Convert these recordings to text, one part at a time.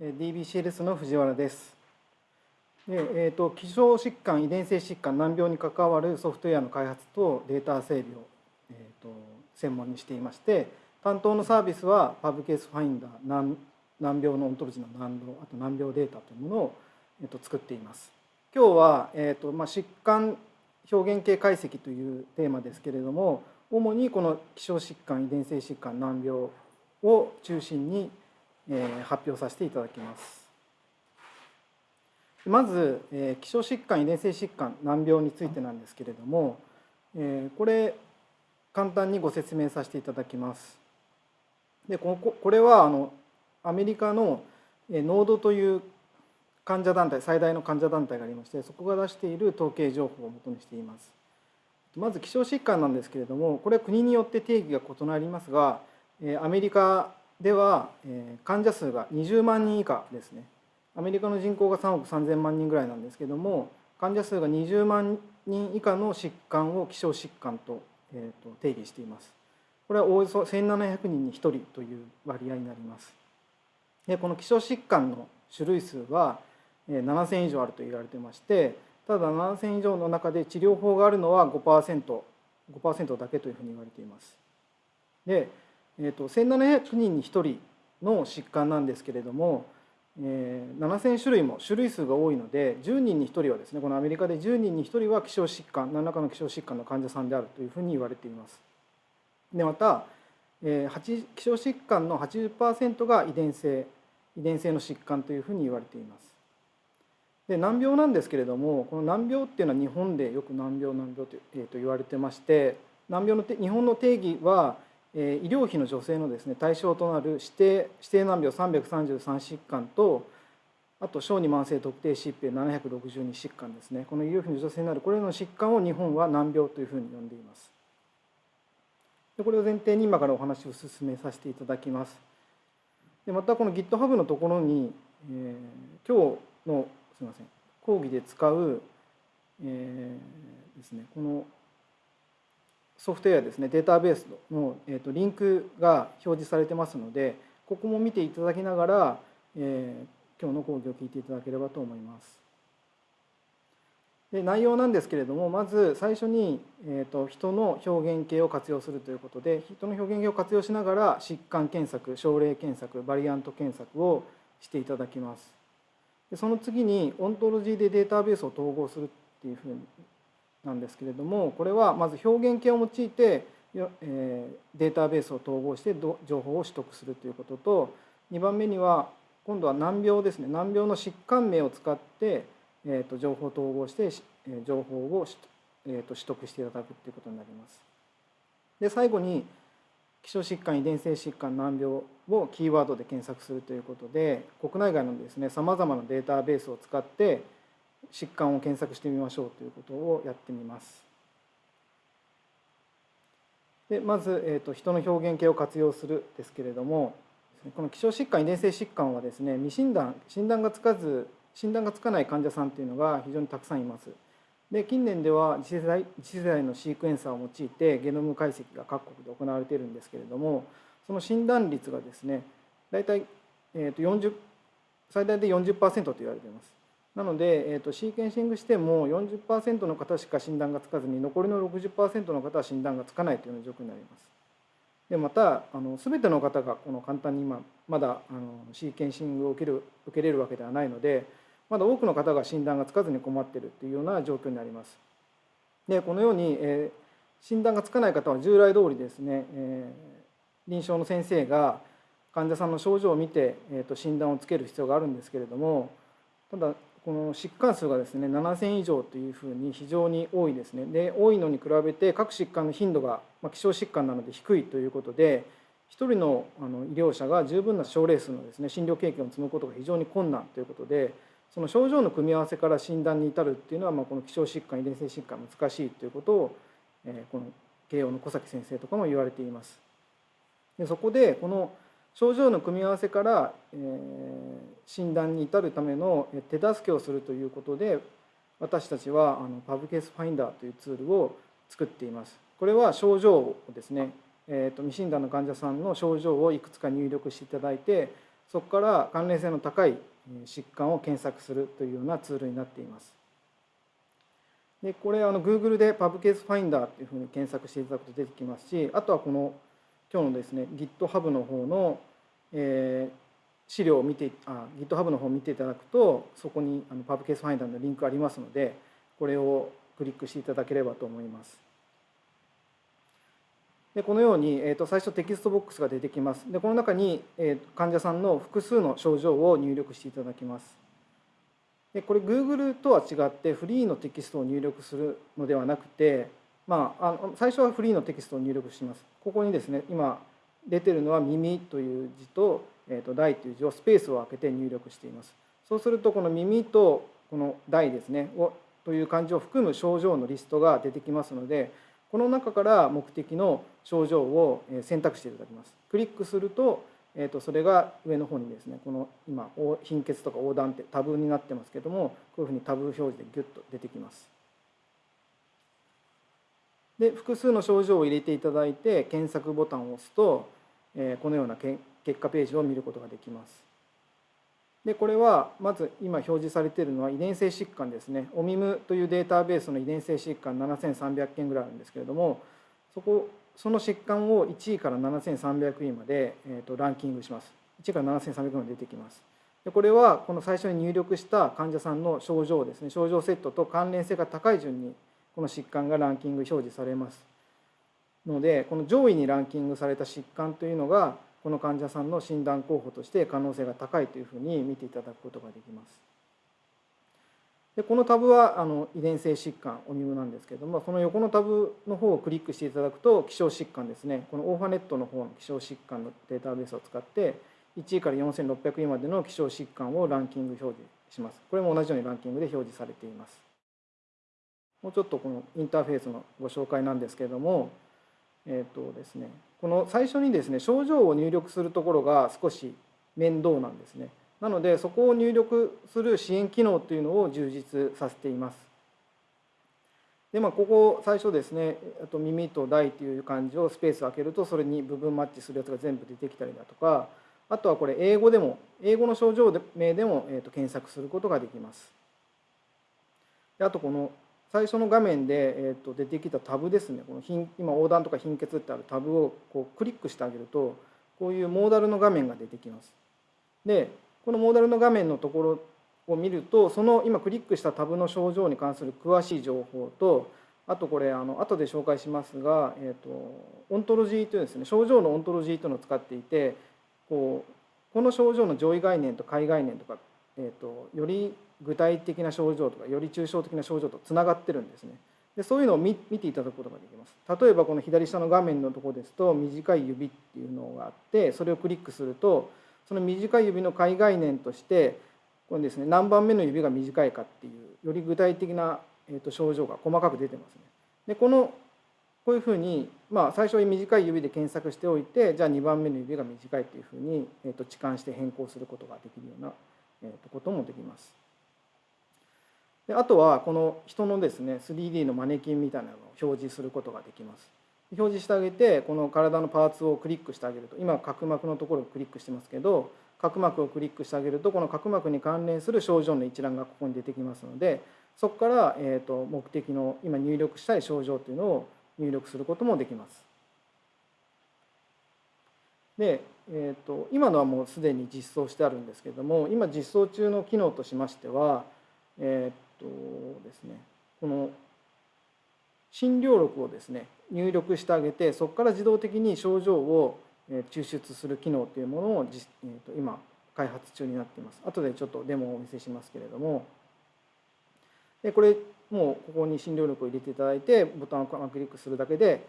DBCLS の藤原です。でえーと、希少疾患、遺伝性疾患、難病に関わるソフトウェアの開発とデータ整備を、えーと、専門にしていまして担当のサービスはパブケースファインダー難難病のオントロジーの難病あと難病データというものを、えーと、作っています。今日は、えーとまあ、疾患表現系解析というテーマですけれども主にこの希少疾患遺伝性疾患難病を中心に発表させていただきます。まず希少疾患遺伝性疾患難病についてなんですけれどもこれ簡単にご説明させていただきます。でこれはあのアメリカのノードという患者団体最大の患者団体がありましてそこが出している統計情報をもとにしています。まず希少疾患なんですけれどもこれは国によって定義が異なりますがアメリカでは患者数が20万人以下ですね。アメリカの人口が3億3,000万人ぐらいなんですけども患者数が20万人以下の疾患を希少疾患と,、えー、と定義しています。これはおよそ1700人に1人という割合になります。でこの希少疾患の種類数は7,000以上あると言われてましてただ7,000以上の中で治療法があるのは 5%5% 5だけというふうに言われています。でえーと、1700人に1人の疾患なんですけれども、えー、7,000種類も種類数が多いので10人に1人はですねこのアメリカで10人に1人は希少疾患何らかの希少疾患の患者さんであるというふうに言われています。でまた、えー、希少疾患の80%が遺伝性遺伝性の疾患というふうに言われています。で難病なんですけれどもこの難病っていうのは日本でよく難病難病と,、えー、と言われてまして難病の日本の定義は医療費の助成のですね対象となる指定指定難病333疾患とあと小児慢性特定疾病762疾患ですね。この医療費の助成になるこれらの疾患を日本は難病というふうに呼んでいます。でこれを前提に今からお話を進めさせていただきます。でまたこの GitHub のところに、えー、今日のすみません講義で使う、えー、ですねこのソフトウェアですねデータベースの、えーと、リンクが表示されてますのでここも見ていただきながら、えー、今日の講義を聞いていただければと思います。で内容なんですけれどもまず最初に、えーと、人の表現形を活用するということで人の表現形を活用しながら疾患検索症例検索バリアント検索をしていただきます。でその次にオントロジーでデータベースを統合するっていうふうになんですけれどもこれはまず表現形を用いてデータベースを統合して情報を取得するということと2番目には今度は難病ですね難病の疾患名を使って、えー、と情報を統合して情報を、えー、と取得していただくということになります。で最後に希少疾患遺伝性疾患難病をキーワードで検索するということで国内外のですねさまざまなデータベースを使って疾患を検索してみましょうということをやってみます。でまず、えーと、人の表現形を活用するですけれどもこの希少疾患遺伝性疾患はですね未診断診断がつかず診断がつかない患者さんというのが非常にたくさんいます。で近年では次世代次世代のシークエンサーを用いてゲノム解析が各国で行われているんですけれどもその診断率がですね大体、えー、と40最大で40%と言われています。なので、えーと、シーケンシングしても40%の方しか診断がつかずに残りの60%の方は診断がつかないというような状況になります。でまたあの全ての方がこの簡単に今まだあのシーケンシングを受ける受けれるわけではないのでまだ多くの方が診断がつかずに困っているというような状況になります。でこのように、えー、診断がつかない方は従来通りですね、えー、臨床の先生が患者さんの症状を見て、えーと診断をつける必要があるんですけれどもただこの疾患数がですね7,000以上というふうに非常に多いですねで多いのに比べて各疾患の頻度が、まあ、希少疾患なので低いということで1人のあの医療者が十分な症例数のですね診療経験を積むことが非常に困難ということでその症状の組み合わせから診断に至るっていうのは、まあ、この希少疾患遺伝性疾患難しいということを、えー、この慶応の小崎先生とかも言われています。でそこでこの症状の組み合わせから、えー、診断に至るための手助けをするということで私たちはあのパブケースファインダーというツールを作っています。これは症状をですね、えーと、未診断の患者さんの症状をいくつか入力していただいてそこから関連性の高い疾患を検索するというようなツールになっています。でこれあの Google で PubCase Finder というふうに検索していただくと出てきますしあとはこの今日のですね GitHub の方の、えー、資料を見てあ GitHub の方を見ていただくとそこにあの PubCase Finder のリンクありますのでこれをクリックしていただければと思います。でこのように、えー、と最初テキストボックスが出てきます。でこの中に、えー、患者さんの複数の症状を入力していただきます。でこれ Google とは違ってフリーのテキストを入力するのではなくて、まあ、あの最初はフリーのテキストを入力します。ここにですね今出てるのは耳という字と,、えー、と大という字をスペースを空けて入力しています。そうするとこの耳とこの大ですねをという漢字を含む症状のリストが出てきますのでこの中から目的の症状を選択していただきます。クリックすると、えー、とそれが上の方にですねこの今貧血とか横断ってタブになってますけどもこういうふうにタブ表示でギュッと出てきます。で複数の症状を入れていただいて検索ボタンを押すと、えこのような結果ページを見ることができます。でこれはまず今表示されているのは遺伝性疾患ですね。OMIM というデータベースの遺伝性疾患7300件ぐらいあるんですけれどもそこその疾患を1位から7300位まで、えー、とランキングします。1位から7300位まで出てきます。でこれはこの最初に入力した患者さんの症状ですね。症状セットと関連性が高い順にこの疾患がランキング表示されますのでこの上位にランキングされた疾患というのがこの患者さんの診断候補として可能性が高いというふうに見ていただくことができます。でこのタブはあの遺伝性疾患オニムなんですけれどもその横のタブの方をクリックしていただくと希少疾患ですね。このオーファネットの方の希少疾患のデータベースを使って1位から4600位までの希少疾患をランキング表示します。これも同じようにランキングで表示されています。もうちょっとこのインターフェースのご紹介なんですけれどもえーとですね、この最初にですね症状を入力するところが少し面倒なんですね。なのでそこを入力する支援機能というのを充実させています。でまあここ最初ですねあと耳と大という漢字をスペースを空けるとそれに部分マッチするやつが全部出てきたりだとかあとはこれ英語でも英語の症状名でも、えー、と検索することができます。であとこの最初の画面で、えー、と出てきたタブですねこの今横断とか貧血ってあるタブをこうクリックしてあげるとこういうモーダルの画面が出てきます。でこのモーダルの画面のところを見るとその今クリックしたタブの症状に関する詳しい情報とあとこれあの後で紹介しますが、えーと、オントロジーというですね症状のオントロジーというのを使っていてこうこの症状の上位概念と下位概念とか、えーとより具体的な症状とかより抽象的な症状とつながってるんですね。でそういうのを見ていただくことができます。例えばこの左下の画面のところですと短い指っていうのがあってそれをクリックするとその短い指の下位概念としてこれですね何番目の指が短いかっていうより具体的な、えと症状が細かく出てますね。でこのこういうふうに、まあ、最初に短い指で検索しておいてじゃあ2番目の指が短いというふうに、えー、と置換して変更することができるような、えー、とこともできます。であとはこの人のですね 3D のマネキンみたいなのを表示することができます表示してあげてこの体のパーツをクリックしてあげると今角膜のところをクリックしてますけど角膜をクリックしてあげるとこの角膜に関連する症状の一覧がここに出てきますのでそこから、えー、と目的の今入力したい症状というのを入力することもできます。で、えー、と今のはもうすでに実装してあるんですけども今実装中の機能としましては、えー、とですね。この診療録をですね入力してあげてそこから自動的に症状を抽出する機能というものを、えー、と今開発中になっています。後でちょっとデモをお見せしますけれども。でこれもうここに診療録を入れていただいてボタンをクリックするだけで、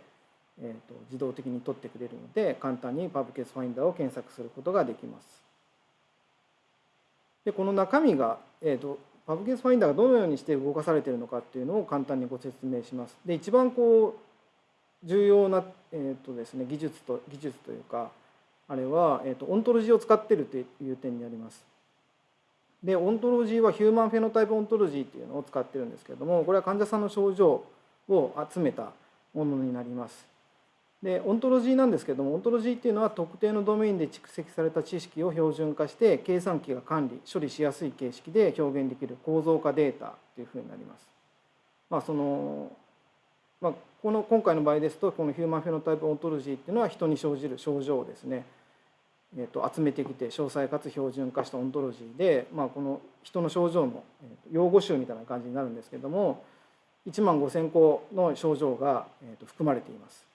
えー、と自動的に取ってくれるので簡単にパブケースファインダーを検索することができます。でこの中身が、えーとパブケースファインダーがどのようにして動かされているのかっていうのを簡単にご説明します。で一番こう重要な、えーとですね、技術と技術というかあれは、えーと、オントロジーを使っているという点にあります。でオントロジーは Human Phenotype Ontology っていうのを使ってるんですけれどもこれは患者さんの症状を集めたものになります。でオントロジーなんですけどもオントロジーっていうのは特定のドメインで蓄積された知識を標準化して計算機が管理処理しやすい形式で表現できる構造化データっていうふうになります。まあそのまあ、この今回の場合ですとこの Human Phenotype Ontology っていうのは人に生じる症状をですね、えー、と集めてきて詳細かつ標準化したオントロジーで、まあ、この人の症状の用語集みたいな感じになるんですけども1万5,000個の症状が含まれています。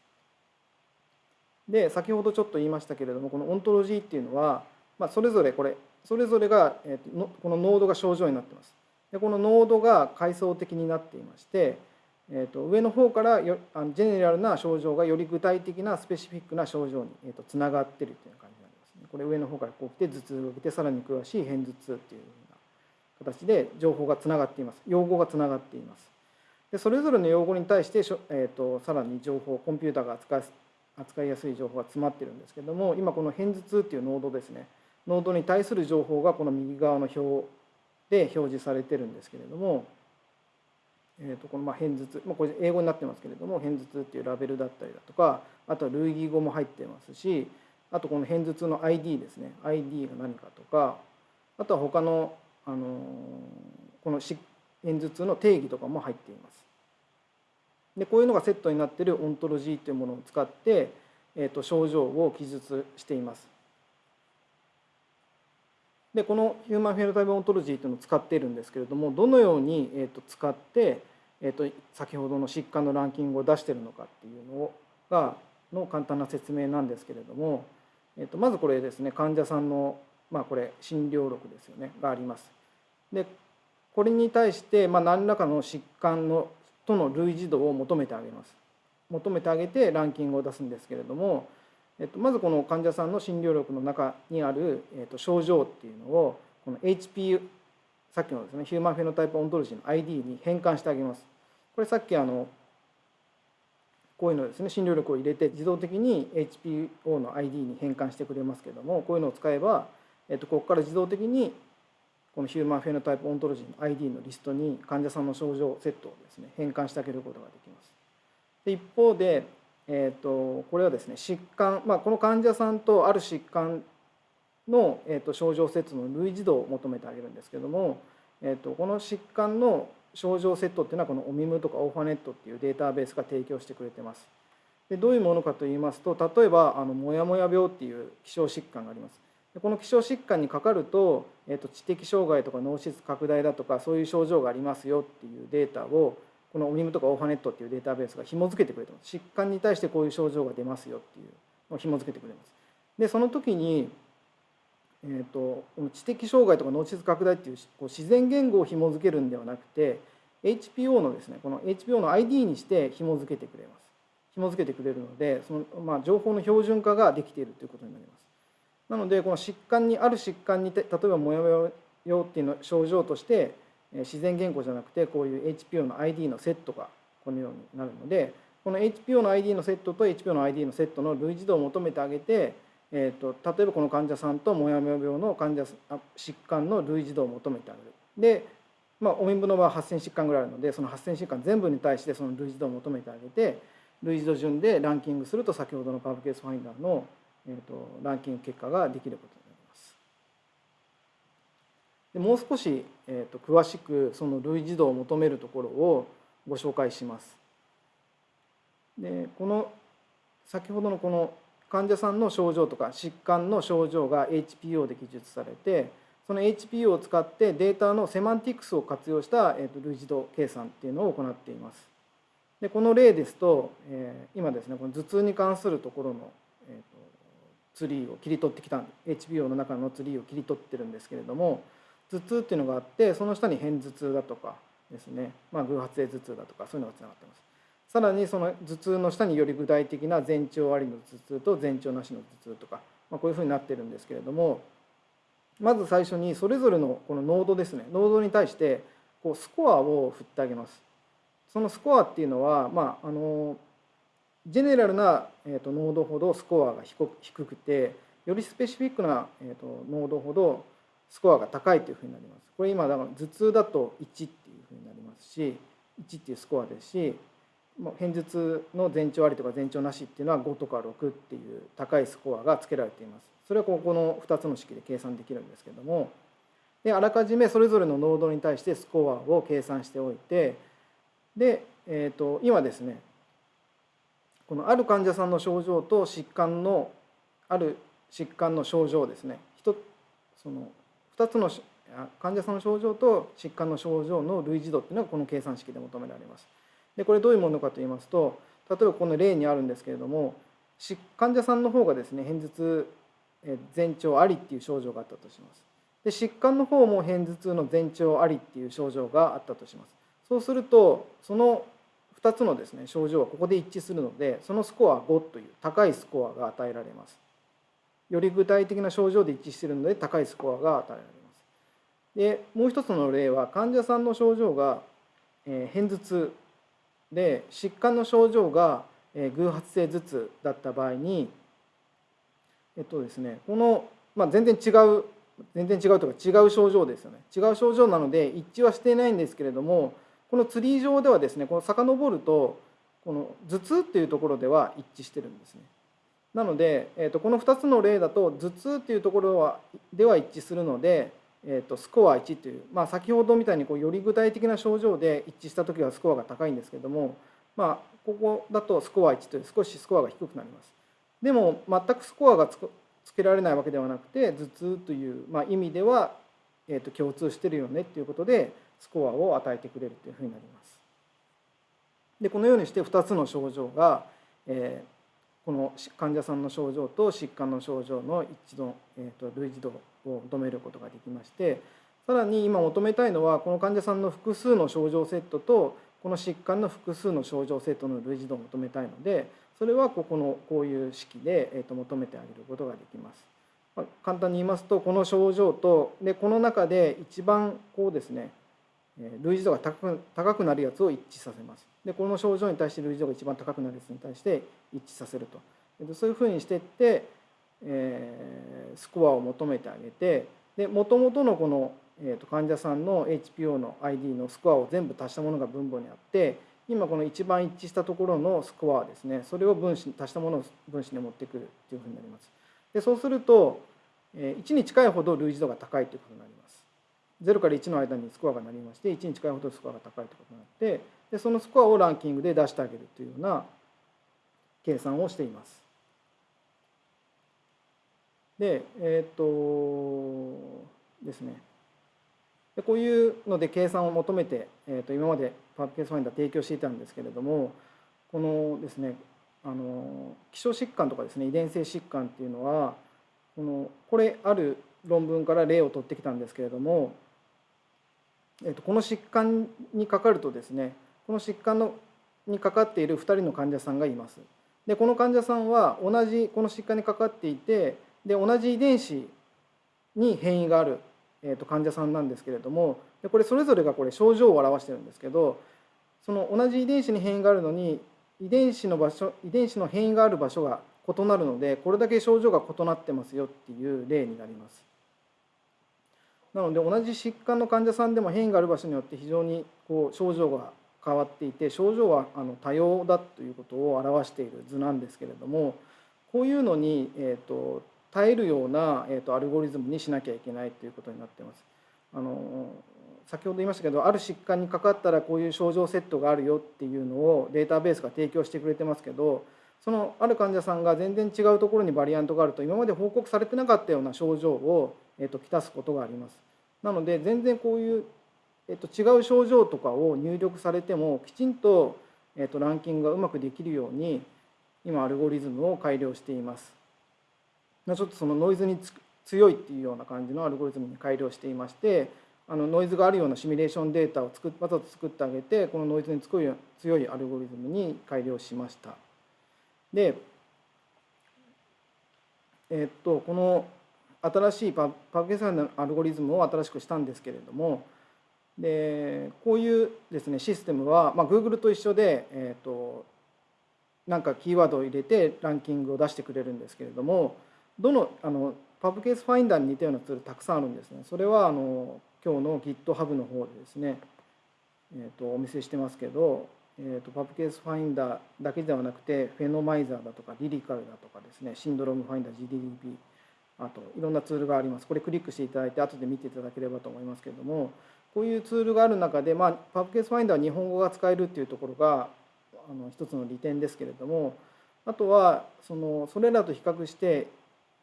で先ほどちょっと言いましたけれどもこのオントロジーっていうのは、まあ、それぞれこれそれぞれが、えー、とこのノードが症状になってます。でこのノードが階層的になっていまして、えー、と上の方からよあのジェネラルな症状がより具体的なスペシフィックな症状に、えー、とつながってるっていう感じになりますね。これ上の方からこう来て頭痛が来てさらに詳しい片頭痛っていうような形で情報がつながっています。用語がつながっています。でそれぞれの用語に対して、えー、とさらに情報コンピューターが扱扱いやすい情報が詰まってるんですけども今この片頭痛っていうノードですねノードに対する情報がこの右側の表で表示されてるんですけれども、えー、とこのまあ片頭痛、まあ、これ英語になってますけれども片頭痛っていうラベルだったりだとかあとは類義語も入ってますしあとこの片頭痛の ID ですね ID が何かとかあとは他の、あのこの片頭痛の定義とかも入っています。でこういうのがセットになっているオントロジーというものを使って、えー、と症状を記述しています。でこのヒューマンフェノタイプオントロジーというのを使っているんですけれどもどのように、えー、と使って、えー、と先ほどの疾患のランキングを出しているのかっていうのがの簡単な説明なんですけれども、えー、とまずこれですね患者さんの、まあ、これ診療録ですよねがあります。でこれに対して、まあ、何らかの疾患のとの類似度を求めてあげます。求めてあげてランキングを出すんですけれども、えっと、まずこの患者さんの診療力の中にある、えっと、症状っていうのをこの HP さっきのですねヒューマンフェノタイプオントロジーの ID に変換してあげます。これさっきあのこういうのですね診療力を入れて自動的に HPO の ID に変換してくれますけどもこういうのを使えば、えっと、ここから自動的にこのヒューマンフェノタイプオントロジーの ID のリストに患者さんの症状セットをですね変換してあげることができます。で一方で、えーと、これはですね疾患、まあ、この患者さんとある疾患の、えーと、症状セットの類似度を求めてあげるんですけども、えーと、この疾患の症状セットっていうのはこのオミムとかオーファネットっていうデータベースが提供してくれてます。でどういうものかといいますと例えばあのモヤモヤ病っていう希少疾患があります。この希少疾患にかかると,、えー、と知的障害とか脳室拡大だとかそういう症状がありますよっていうデータをこのオミムとかオーファネットっていうデータベースが紐付けてくれてます。疾患に対してこういう症状が出ますよっていうのを紐付けてくれます。でその時に、えーと、この知的障害とか脳室拡大っていうこう自然言語を紐付けるんではなくて HPO のですねこの HPO の ID にして紐付けてくれます。紐付けてくれるのでその、まあ、情報の標準化ができているということになります。なのでこの疾患にある疾患にて例えばモヤモヤ用っていうの症状として自然言語じゃなくてこういう HPO の ID のセットがこのようになるのでこの HPO の ID のセットと HPO の ID のセットの類似度を求めてあげて、えーと、例えばこの患者さんとモヤモヤ病の患者疾患の類似度を求めてあげる。で、まあ、オミンブの場合は8,000疾患ぐらいあるのでその8,000疾患全部に対してその類似度を求めてあげて類似度順でランキングすると先ほどのパブケースファインダーのえーと、ランキング結果ができることになります。でもう少し、えーと、詳しくその類似度を求めるところをご紹介します。でこの先ほどのこの患者さんの症状とか疾患の症状が HPO で記述されてその HPO を使ってデータのセマンティクスを活用した、えー、と類似度計算っていうのを行っています。でこの例ですと、えー、今ですねこの頭痛に関するところの、ツリーを切り取ってきた HBO の中のツリーを切り取ってるんですけれども頭痛っていうのがあってその下に片頭痛だとかですね、まあ、偶発性頭痛だとかそういうのがつながってます。さらにその頭痛の下により具体的な前兆ありの頭痛と前兆なしの頭痛とか、まあ、こういうふうになってるんですけれどもまず最初にそれぞれのこのノードですね。ノードに対してこうスコアを振ってあげます。そのスコアっていうのはまああのジェネラルな、えーと、ノードほどスコアが低くてよりスペシフィックな、えーと、ノードほどスコアが高いというふうになります。これ今だから頭痛だと1っていうふうになりますし1っていうスコアですし偏頭痛の前兆ありとか前兆なしっていうのは5とか6っていう高いスコアがつけられています。それはここの2つの式で計算できるんですけどもであらかじめそれぞれの濃度に対してスコアを計算しておいてで、えー、と今ですねこのある患者さんの症状と疾患のある疾患の症状ですねその2つの患者さんの症状と疾患の症状の類似度っていうのがこの計算式で求められます。でこれどういうものかと言いますと例えばこの例にあるんですけれども患者さんの方がですね片頭痛前兆ありっていう症状があったとします。で疾患の方も片頭痛の前兆ありっていう症状があったとします。そうするとその2つのですね症状はここで一致するのでそのスコア5という高いスコアが与えられます。より具体的な症状で一致しているので高いスコアが与えられます。でもう一つの例は患者さんの症状が、えー、片頭痛で疾患の症状が、えー、偶発性頭痛だった場合にえっとですねこの、まあ、全然違う全然違うとか違う症状ですよね違う症状なので一致はしていないんですけれどもこのツリー上ではですねこの遡るとこの頭痛っていうところでは一致してるんですね。なので、えー、とこの2つの例だと頭痛っていうところはでは一致するので、えー、とスコア1という、まあ、先ほどみたいにこうより具体的な症状で一致した時はスコアが高いんですけども、まあ、ここだとスコア1という少しスコアが低くなります。でも全くスコアがつけられないわけではなくて頭痛という、まあ、意味では、えー、と共通してるよねっていうことでスコアを与えてくれるというふうになります。でこのようにして2つの症状が、えー、この患者さんの症状と疾患の症状の一度、えー、と類似度を求めることができましてさらに今求めたいのはこの患者さんの複数の症状セットとこの疾患の複数の症状セットの類似度を求めたいのでそれはここのこういう式で、えー、と求めてあげることができます。まあ、簡単に言いますとこの症状とでこの中で一番こうですね類似度が高く高くなるやつを一致させます。でこの症状に対して類似度が一番高くなるやつに対して一致させると。そういうふうにしていって、えー、スコアを求めてあげてで元々のこの、えー、と患者さんの HPO の ID のスコアを全部足したものが分母にあって今この一番一致したところのスコアですねそれを分子足したものを分子に持ってくるというふうになります。でそうするとえ1に近いほど類似度が高いということになります。0から1の間にスコアがなりまして1に近いほどスコアが高いということになってでそのスコアをランキングで出してあげるというような計算をしています。でえっ、とですねでこういうので計算を求めて、えー、と今までパーケースファインダー提供していたんですけれどもこのですねあの希少疾患とかですね遺伝性疾患っていうのはこのこれある論文から例を取ってきたんですけれどもえー、とこの疾患にかかるとですねこの疾患のにかかっている2人の患者さんがいます。でこの患者さんは同じこの疾患にかかっていてで同じ遺伝子に変異がある、えー、と患者さんなんですけれどもでこれそれぞれがこれ症状を表してるんですけどその同じ遺伝子に変異があるのに遺伝子の場所遺伝子の変異がある場所が異なるのでこれだけ症状が異なってますよっていう例になります。なので同じ疾患の患者さんでも変異がある場所によって非常にこう症状が変わっていて症状はあの多様だということを表している図なんですけれどもこういうのに、えーと、耐えるような、えーと、アルゴリズムにしなきゃいけないということになっています。あの先ほど言いましたけどある疾患にかかったらこういう症状セットがあるよっていうのをデータベースが提供してくれてますけどそのある患者さんが全然違うところにバリアントがあると今まで報告されてなかったような症状を、えーと、ときたすことがあります。なので全然こういう、えっと、違う症状とかを入力されてもきちんと、えっと、ランキングがうまくできるように今アルゴリズムを改良しています。ちょっとそのノイズに強いっていうような感じのアルゴリズムに改良していましてあのノイズがあるようなシミュレーションデータを作わざと作ってあげてこのノイズに強い強いアルゴリズムに改良しました。でえっとこの新しいパパブケサイのアルゴリズムを新しくしたんですけれどもでこういうですねシステムは、まあ、Google と一緒で、えーと、なんかキーワードを入れてランキングを出してくれるんですけれどもどのあの PubCaseFinder に似たようなツールたくさんあるんですね。それはあの今日の GitHub の方でですね、えーと、お見せしてますけどえーと、 PubCaseFinder だけではなくて Phenomizer だとか LIRICAL だとかですねシンドロームファインダー GDDP あといろんなツールがあります。これクリックしていただいて後で見ていただければと思いますけれども。こういうツールがある中で、まあ、パブケースファインダーは日本語が使えるっていうところがあの一つの利点ですけれども。あとはそのそれらと比較して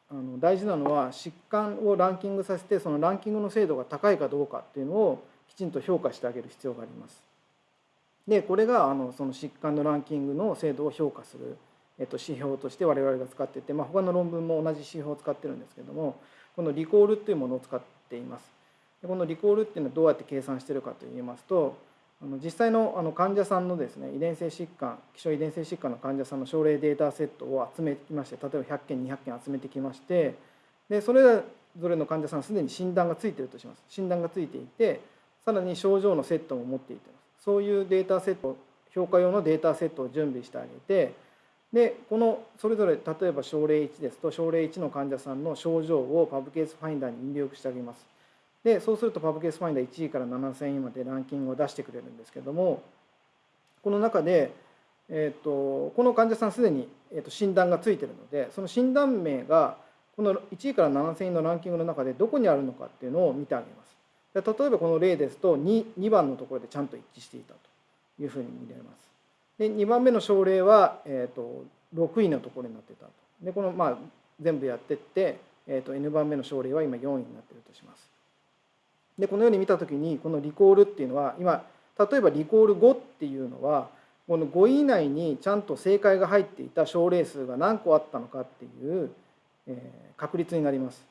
あの大事なのは疾患をランキングさせてそのランキングの精度が高いかどうかっていうのをきちんと評価してあげる必要があります。でこれがあのその疾患のランキングの精度を評価する、えっと、指標として我々が使ってて、まあ、他の論文も同じ指標を使ってるんですけどもこのリコールっていうものを使っています。でこのリコールっていうのはどうやって計算してるかといいますとあの実際のあの患者さんのですね遺伝性疾患希少遺伝性疾患の患者さんの症例データセットを集めてきまして例えば100件200件集めてきましてでそれぞれの患者さんすでに診断がついてるとします診断がついていてさらに症状のセットも持っていてそういうデータセット評価用のデータセットを準備してあげてでこのそれぞれ例えば症例1ですと症例1の患者さんの症状をパブケースファインダーに入力してあげますでそうするとパブケースファインダー1位から7000位までランキングを出してくれるんですけどもこの中で、えーと、この患者さんすでに、えーと、診断がついてるのでその診断名がこの1位から7000位のランキングの中でどこにあるのかっていうのを見てあげますで例えばこの例ですと 2, 2番のところでちゃんと一致していたというふうに見られます。で2番目の症例は、えーと、6位のところになってたと。でこの、まあ、全部やってって、えーと、N 番目の症例は今4位になってるとします。でこのように見た時にこのリコールっていうのは今例えばリコール5っていうのはこの5位以内にちゃんと正解が入っていた症例数が何個あったのかっていう、えー、確率になります。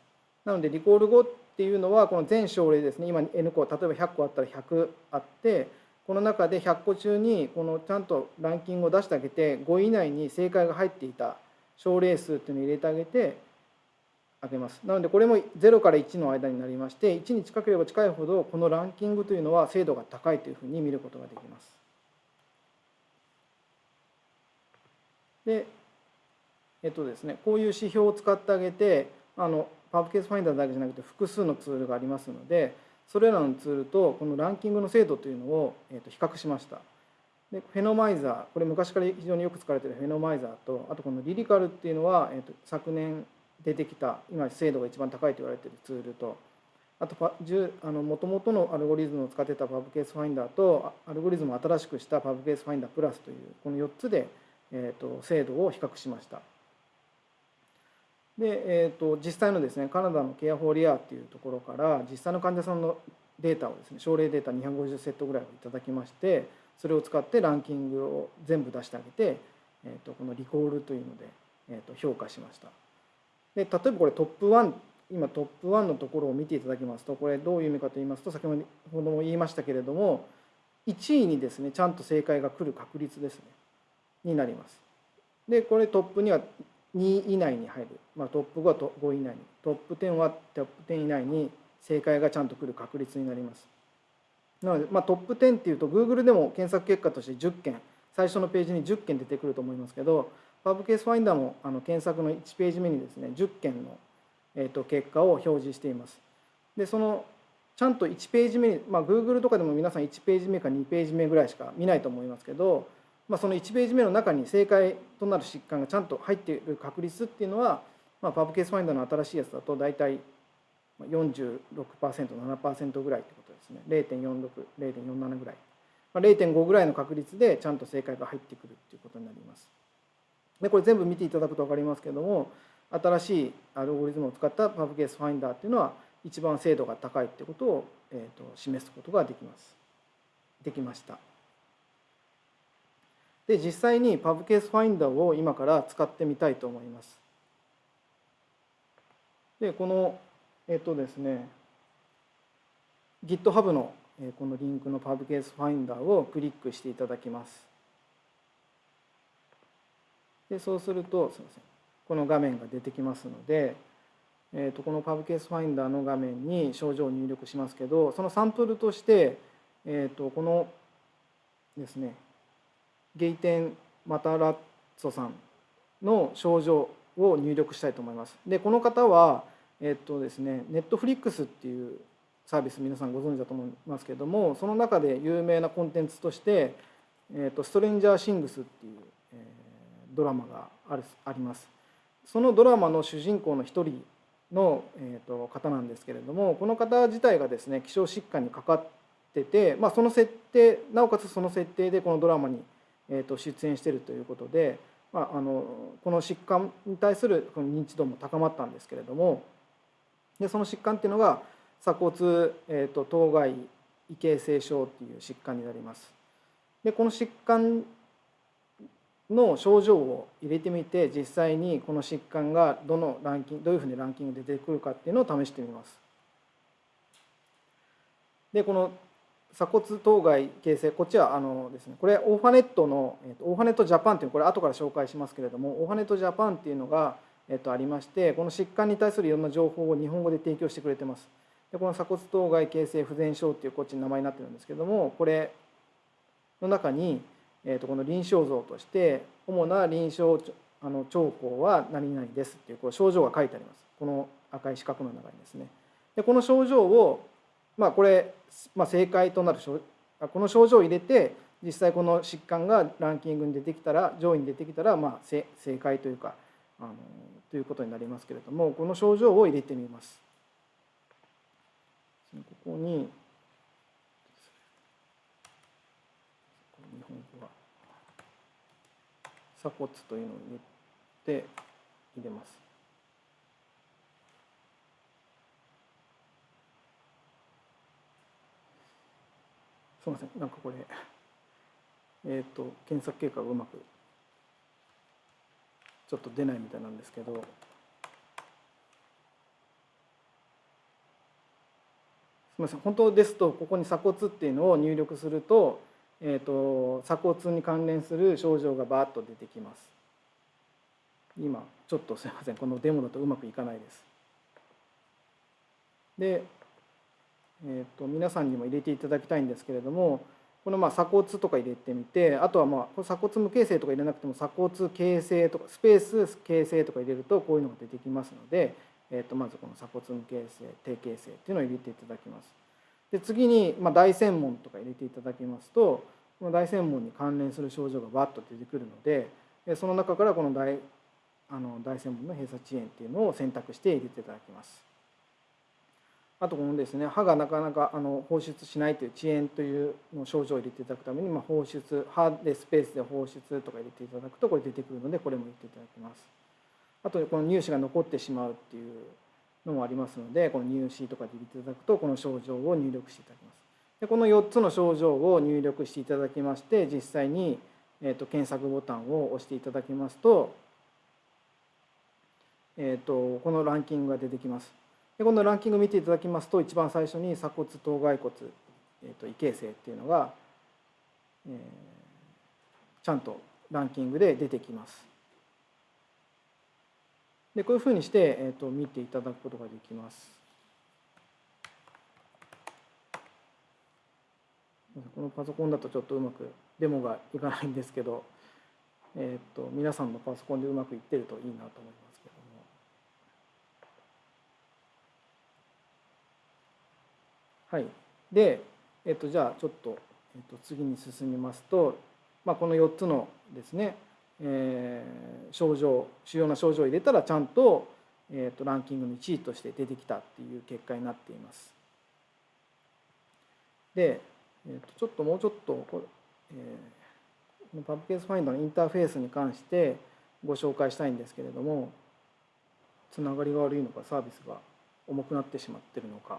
なのでリコール5っていうのはこの全症例ですね今 N 個例えば100個あったら100あってこの中で100個中にこのちゃんとランキングを出してあげて5位以内に正解が入っていた症例数っていうのを入れてあげてあげます。なのでこれも0から1の間になりまして1に近ければ近いほどこのランキングというのは精度が高いというふうに見ることができます。でえっとですねこういう指標を使ってあげてあのパブケースファインダーだけじゃなくて複数のツールがありますのでそれらのツールとこのランキングの精度というのをえー、と比較しましたで Phenomizer これ昔から非常によく使われている Phenomizer とあとこの LIRICAL っていうのは、えー、と昨年出てきた今精度が一番高いと言われているツールとあともともとのアルゴリズムを使ってた PubCaseFinder とアルゴリズムを新しくした PubCaseFinder プラスというこの4つで、えー、と精度を比較しました。で、えーと、実際のですねカナダのケアフォーリアっていうところから実際の患者さんのデータをですね症例データ250セットぐらいをいただきましてそれを使ってランキングを全部出してあげて、えーと、このリコールというので、えーと、評価しました。で例えばこれトップ1今トップ1のところを見ていただきますとこれどういう意味かと言いますと先ほども言いましたけれども1位にですねちゃんと正解が来る確率ですねになります。でこれトップには2以内に入る、まあ、トップ5は5位以内に。トップ10はトップ10以内に正解がちゃんと来る確率になります。なので、まあ、トップ10っていうと Google でも検索結果として10件最初のページに10件出てくると思いますけどパブケースファインダーもあの検索の1ページ目にですね10件の、えー、と結果を表示しています。でそのちゃんと1ページ目に、まあ、Google とかでも皆さん1ページ目か2ページ目ぐらいしか見ないと思いますけどまあ、その1ページ目の中に正解となる疾患がちゃんと入っている確率っていうのは、まあ、パブケースファインダーの新しいやつだと大体 46%7% ぐらいってことですね。0.46.0.47ぐらい、まあ、0.5ぐらいの確率でちゃんと正解が入ってくるっていうことになります。でこれ全部見ていただくと分かりますけれども新しいアルゴリズムを使ったパブケースファインダーっていうのは一番精度が高いってことを、えー、と示すことができます。できました。で実際に PubCaseFinder を今から使ってみたいと思います。でこのえっとですね GitHub のこのリンクの PubCaseFinder をクリックしていただきます。でそうするとすみませんこの画面が出てきますので、えー、とこの PubCaseFinder の画面に症状を入力しますけどそのサンプルとして、えー、とこのですねゲイテン・マタラッツォさんの症状を入力したいと思います。でこの方はえっとですねネットフリックスっていうサービス皆さんご存知だと思いますけれどもその中で有名なコンテンツとしてえーと「ストレンジャー・シングス」っていう、えー、ドラマがあるありますそのドラマの主人公の一人の、えーと、方なんですけれどもこの方自体がですね希少疾患にかかってて、まあ、その設定なおかつその設定でこのドラマに、えーと、出演しているということで、まあ、あのこの疾患に対する認知度も高まったんですけれどもでその疾患っていうのが鎖骨、えーと、当該異形成症っていう疾患になります。でこの疾患の症状を入れてみて実際にこの疾患がどのランキングどういうふうにランキングで出てくるかっていうのを試してみます。でこの鎖骨頭蓋形成こっちはあのですねこれオーファネットの、えー、と Orphanet Japan っていうこれ後から紹介しますけれども Orphanet Japan っていうのが、えー、とありましてこの疾患に対するいろんな情報を日本語で提供してくれてます。でこの鎖骨頭蓋形成不全症っていうこっちに名前になってるんですけどもこれの中に、えー、とこの臨床像として主な臨床あの兆候は何々ですっていうこう症状が書いてありますこの赤い四角の中にですね。でこの症状をまあこれ、まあ、正解となるこの症状を入れて実際この疾患がランキングに出てきたら上位に出てきたらまあ正解というかあのということになりますけれどもこの症状を入れてみます。ここに日本語は鎖骨というのを入れて入れます。すみません。なんかこれえっ、ー、と検索結果がうまくちょっと出ないみたいなんですけど。すみません。本当ですとここに鎖骨っていうのを入力すると,、えーと、鎖骨に関連する症状がバーッと出てきます。今ちょっとすみません。このデモだとうまくいかないです。でえーと、皆さんにも入れていただきたいんですけれどもこのまあ鎖骨とか入れてみてあとはまあ鎖骨無形成とか入れなくても鎖骨形成とかスペース形成とか入れるとこういうのが出てきますので、えー、とまずこの鎖骨無形成低形成っていうのを入れていただきます。で次にまあ大専門とか入れていただきますとこの大専門に関連する症状がバッと出てくるのでその中からこの大あの大専門の閉鎖遅延っていうのを選択して入れていただきます。あとこのですね歯がなかなかあの放出しないという遅延というの症状を入れていただくために、まあ、放出歯でスペースで放出とか入れていただくとこれ出てくるのでこれも入れていただきます。あとこの乳歯が残ってしまうっていうのもありますのでこの乳歯とかで入れていただくとこの症状を入力していただきます。でこの4つの症状を入力していただきまして実際に、えー、と検索ボタンを押していただきますと,、えー、とこのランキングが出てきます。でこのランキング見ていただきますと一番最初に鎖骨頭蓋骨、えーと、異形成っていうのが、えー、ちゃんとランキングで出てきます。でこういうふうにして、えーと、見ていただくことができます。このパソコンだとちょっとうまくデモがいかないんですけど、えーと皆さんのパソコンでうまくいってるといいなと思います。はい、で、えっと、じゃあちょっと、えっと、次に進みますと、まあ、この4つのですね、えー、症状主要な症状を入れたらちゃんと,、えっとランキングの1位として出てきたっていう結果になっています。で、えっとちょっともうちょっとこれ、えー、パブケースファインダーのインターフェースに関してご紹介したいんですけれどもつながりが悪いのかサービスが重くなってしまってるのか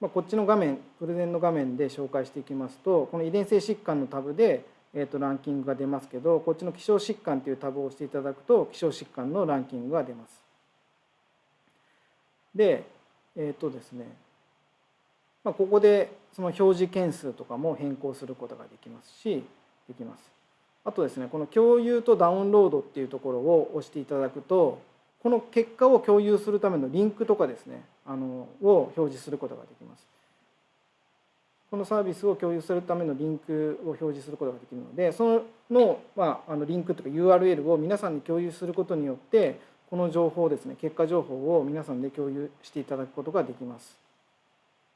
まあ、こっちの画面プレゼンの画面で紹介していきますとこの遺伝性疾患のタブで、えー、とランキングが出ますけどこっちの希少疾患というタブを押していただくと希少疾患のランキングが出ます。でえっ、ー、とですね、まあ、ここでその表示件数とかも変更することができますしできます。あとですねこの共有とダウンロードっていうところを押していただくとこの結果を共有するためのリンクとかですねあのを表示することができます。このサービスを共有するためのリンクを表示することができるのでその,、まあ、あのリンクとか URL を皆さんに共有することによってこの情報ですね結果情報を皆さんで共有していただくことができます。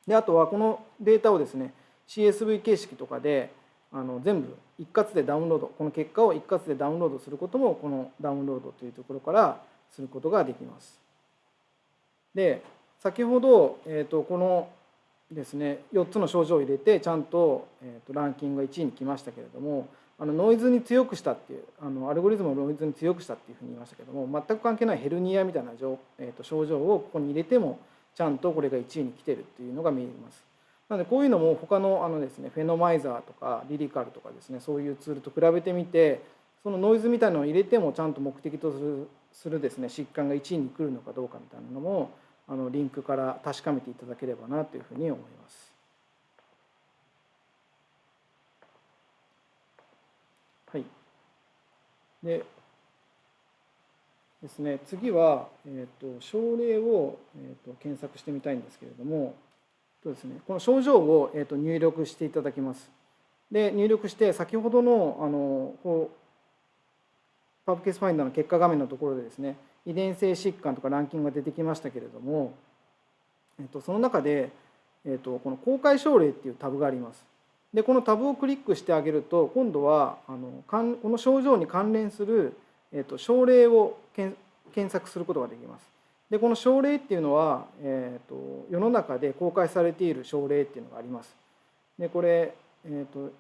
であとはこのデータをですね CSV 形式とかで、あの全部一括でダウンロードこの結果を一括でダウンロードすることもこのダウンロードというところからすることができます。で先ほど、えー、とこのですね4つの症状を入れてちゃんと,、えー、とランキングが1位に来ましたけれどもあのノイズに強くしたっていうあのアルゴリズムをノイズに強くしたっていうふうに言いましたけども全く関係ないヘルニアみたいな、えー、と症状をここに入れてもちゃんとこれが1位に来てるっていうのが見えます。なのでこういうのも他のあのですねフェノマイザーとかリリカルとかですねそういうツールと比べてみてそのノイズみたいなのを入れてもちゃんと目的とするするですね疾患が1位に来るのかどうかみたいなのもあのリンクから確かめていただければなというふうに思います。はい。でですね、次は、えーと、症例を、えーと、検索してみたいんですけれどもとです、ね、この症状を、えーと、入力していただきます。で入力して先ほどのあのこうパブケースファインダーの結果画面のところでですね遺伝性疾患とかランキングが出てきましたけれども、えっと、その中で、えっと、この公開症例っていうタブがあります。でこのタブをクリックしてあげると今度はあのこの症状に関連する、えっと、症例を検索することができます。でこの症例っていうのは、えっと、世の中で公開されている症例っていうのがあります。でこれ、えっと、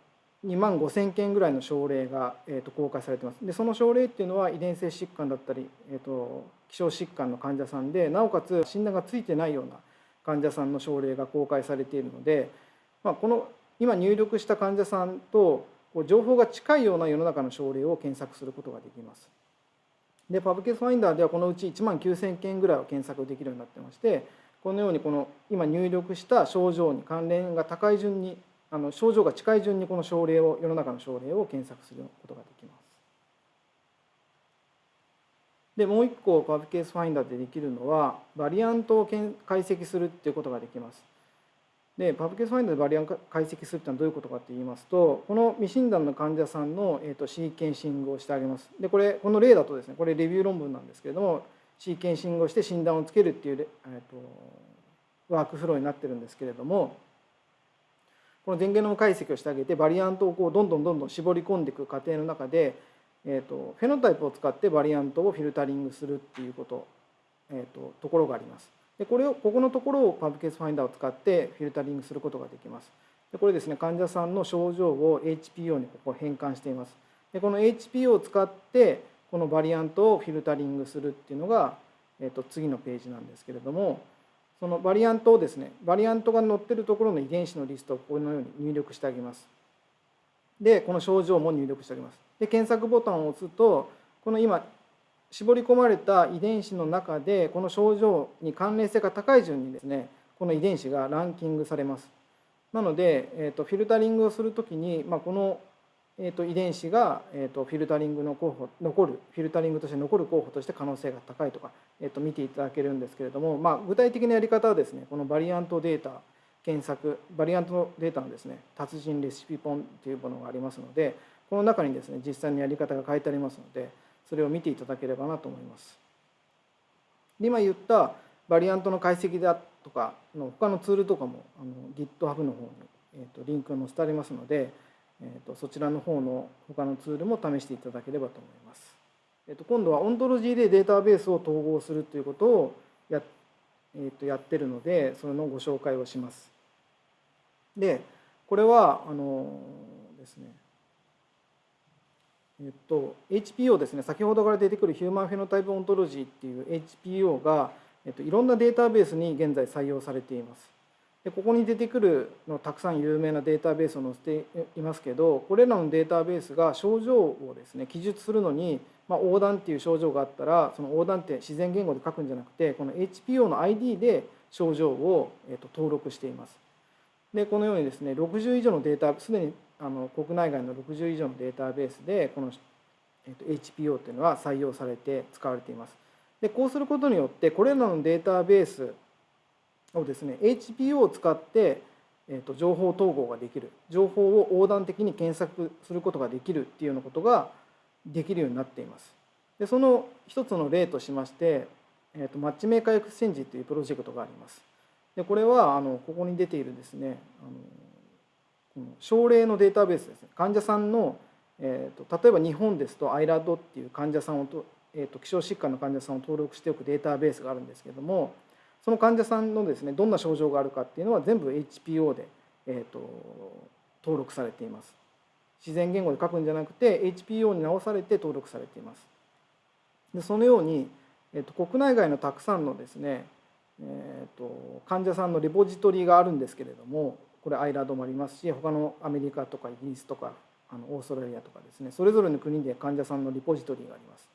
2万5千件ぐらいの症例が、えー、と公開されてますでその症例っていうのは遺伝性疾患だったり、えー、と希少疾患の患者さんでなおかつ診断がついてないような患者さんの症例が公開されているので、まあ、この今入力した患者さんと情報が近いような世の中の症例を検索することができます。でパブケースファインダーではこのうち1万9,000件ぐらいを検索できるようになってましてこのようにこの今入力した症状に関連が高い順にあの症状が近い順にこの症例を世の中の症例を検索することができます。でもう一個 PubCaseFinder でできるのはバリアントを解析するっていうことができます。で PubCaseFinder でバリアント解析するってのはどういうことかって言いますとこの未診断の患者さんの、えーと、シーケンシングをしてあげます。でこれこの例だとですねこれレビュー論文なんですけれどもシーケンシングをして診断をつけるっていう、えーとワークフローになってるんですけれどもこの電源の解析をしてあげてバリアントをこうどんどんどんどん絞り込んでいく過程の中で、えーと、フェノタイプを使ってバリアントをフィルタリングするっていうこと、えーと、ところがあります。でこれをここのところを PubCaseFinder を使ってフィルタリングすることができます。でこれですね患者さんの症状を HPO にここ変換しています。でこの HPO を使ってこのバリアントをフィルタリングするっていうのが、えーと次のページなんですけれどもそのバリアントをですねバリアントが載ってるところの遺伝子のリストをこのように入力してあげます。でこの症状も入力してあげます。で検索ボタンを押すとこの今絞り込まれた遺伝子の中でこの症状に関連性が高い順にですねこの遺伝子がランキングされます。なので、えーと、フィルタリングをするときに、まあ、このえーと、遺伝子が、えーと、フィルタリングの候補残るフィルタリングとして残る候補として可能性が高いとか、えーと、見ていただけるんですけれども、まあ、具体的なやり方はですねこのバリアントデータ検索バリアントデータのですね達人レシピ本というものがありますのでこの中にですね実際のやり方が書いてありますのでそれを見ていただければなと思います。で今言ったバリアントの解析だとかの他のツールとかもあの GitHub の方に、えー、とリンクが載せてありますのでえーと、そちらの方の他のツールも試していただければと思います。えーと、今度はオントロジーでデータベースを統合するということをや,、えーと、やってるのでそれのご紹介をします。でこれはあのですねえっと、HPO ですね先ほどから出てくるヒューマンフェノタイプオントロジーっていう HPO が、えっと、いろんなデータベースに現在採用されています。でここに出てくるのたくさん有名なデータベースを載せていますけどこれらのデータベースが症状をですね記述するのに、まあ、横断っていう症状があったらその横断って自然言語で書くんじゃなくてこの HPO の ID で症状を、えと登録しています。でこのようにですね60以上のデータすでにあの国内外の60以上のデータベースでこの、えと HPO っていうのは採用されて使われています。でこうすることによってこれらのデータベースをですね HPO を使って、えー、と情報統合ができる情報を横断的に検索することができるっていうようなことができるようになっています。でその一つの例としまして、えー、と Matchmaker Exchange というプロジェクトがあります。でこれはあのここに出ているですねあのこの症例のデータベースですね患者さんの、えーと、例えば日本ですと IRUD っていう患者さんをと,、えーと、希少疾患の患者さんを登録しておくデータベースがあるんですけどもその患者さんのですねどんな症状があるかっていうのは全部 HPO で、えーと、登録されています自然言語で書くんじゃなくて HPO に直されて登録されていますでそのように、えー、と国内外のたくさんのですねえーと、患者さんのレポジトリがあるんですけれどもこれ IRUD もありますし他のアメリカとかイギリスとかあのオーストラリアとかですねそれぞれの国で患者さんのリポジトリがあります。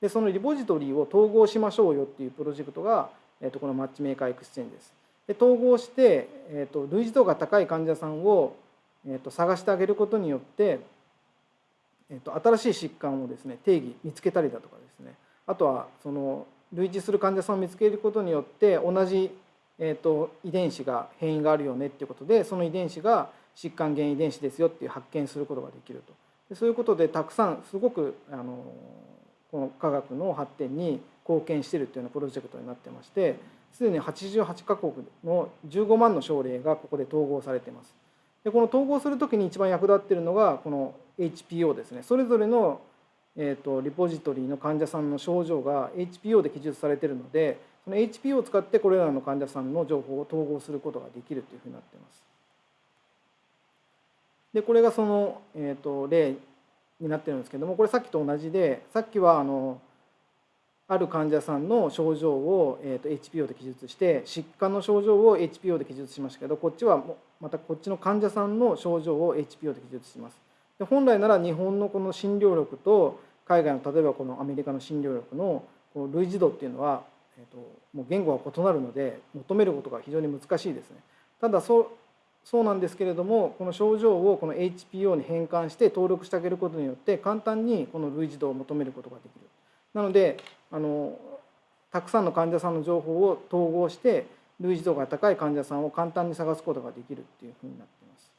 でそのリポジトリを統合しましょうよっていうプロジェクトが、えー、とこの Matchmaker Exchange です。で統合して、えーと、類似度が高い患者さんを、えーと、探してあげることによって、えーと新しい疾患をですね定義見つけたりだとかですねあとはその類似する患者さんを見つけることによって同じ、えーと、遺伝子が変異があるよねっていうことでその遺伝子が疾患原因遺伝子ですよっていう発見することができるとそういうことでたくさんすごくあのこの科学の発展に貢献しているというようなプロジェクトになってましてすでに88カ国の15万の症例がここで統合されています。でこの統合する時に一番役立っているのがこの HPO ですねそれぞれのえーと、リポジトリの患者さんの症状が HPO で記述されているのでその HPO を使ってこれらの患者さんの情報を統合することができるというふうになっています。でこれがその、えーと、例になってるんですけどもこれさっきと同じでさっきはあのある患者さんの症状を、えーと、HPO で記述して疾患の症状を HPO で記述しましたけどこっちはまたこっちの患者さんの症状を HPO で記述します。で本来なら日本のこの診療力と海外の例えばこのアメリカの診療力の類似度っていうのは、えーと、もう言語が異なるので求めることが非常に難しいですね。ただそうそうなんですけれどもこの症状をこの HPO に変換して登録してあげることによって簡単にこの類似度を求めることができる。なのであのたくさんの患者さんの情報を統合して類似度が高い患者さんを簡単に探すことができるっていうふうになっています。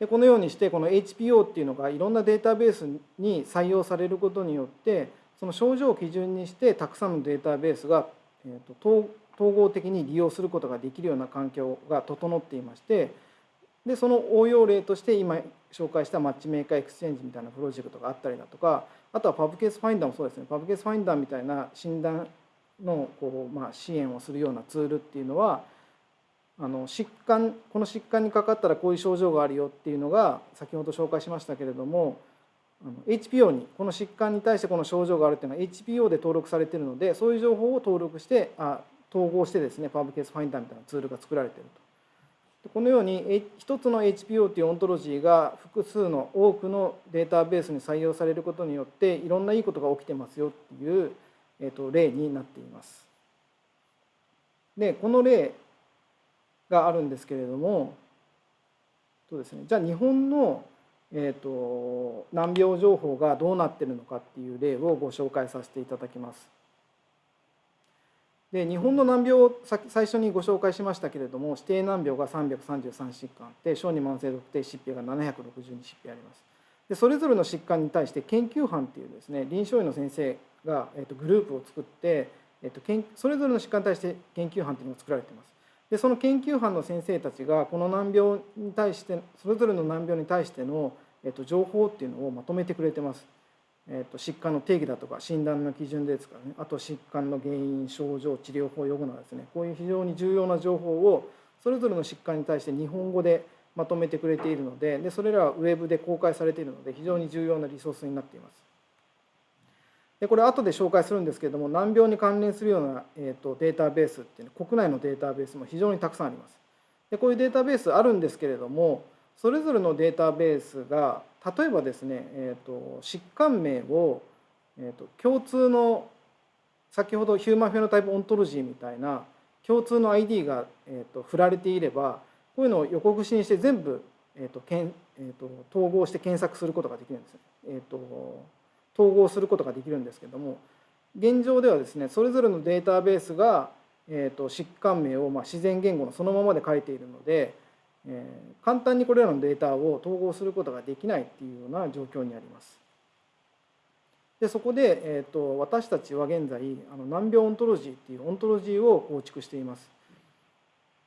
でこのようにしてこの HPO っていうのがいろんなデータベースに採用されることによってその症状を基準にしてたくさんのデータベースが、えーと、統合的に利用することができるような環境が整っていましてでその応用例として今紹介した Matchmaker Exchange みたいなプロジェクトがあったりだとかあとは PubCaseFinder もそうですね PubCaseFinder みたいな診断のこう、まあ、支援をするようなツールっていうのはあの疾患この疾患にかかったらこういう症状があるよっていうのが先ほど紹介しましたけれども HPO にこの疾患に対してこの症状があるっていうのは HPO で登録されてるのでそういう情報を登録してあ統合してですねパブケースファインダーみたいなツールが作られてると。このように一つの HPO というオントロジーが複数の多くのデータベースに採用されることによっていろんないいことが起きてますよっていう、えー、と例になっています。でこの例があるんですけれどもそうですねじゃあ日本の、えーと、難病情報がどうなってるのかっていう例をご紹介させていただきます。で日本の難病を最初にご紹介しましたけれども指定難病が333疾患で小児慢性特定疾病が762疾病あります。でそれぞれの疾患に対して研究班っていうですね臨床医の先生が、えーと、グループを作って、えーと、とそれぞれの疾患に対して研究班っていうのが作られています。でその研究班の先生たちがこの難病に対してそれぞれの難病に対しての、えっと、情報っていうのをまとめてくれてます。えっと、疾患の定義だとか診断の基準ですからねあと疾患の原因症状治療法用語などですねこういう非常に重要な情報をそれぞれの疾患に対して日本語でまとめてくれているのででそれらはウェブで公開されているので非常に重要なリソースになっています。でこれ後で紹介するんですけれども難病に関連するような、えーと、データベースっていうの国内のデータベースも非常にたくさんあります。でこういうデータベースあるんですけれどもそれぞれのデータベースが例えばですね、えーと、疾患名を、えーと、共通の先ほどヒューマンフェノタイプオントロジーみたいな共通の ID が、えー、と振られていればこういうのを横串にして全部、えーとけんえー、と統合して検索することができるんです。えー、と統合することができるんですけども現状ではですねそれぞれのデータベースが、えーと、疾患名をまあ自然言語のそのままで書いているので、えー、簡単にこれらのデータを統合することができないっていうような状況にあります。でそこで、えーと、私たちは現在あの難病オントロジーっていうオントロジーを構築しています。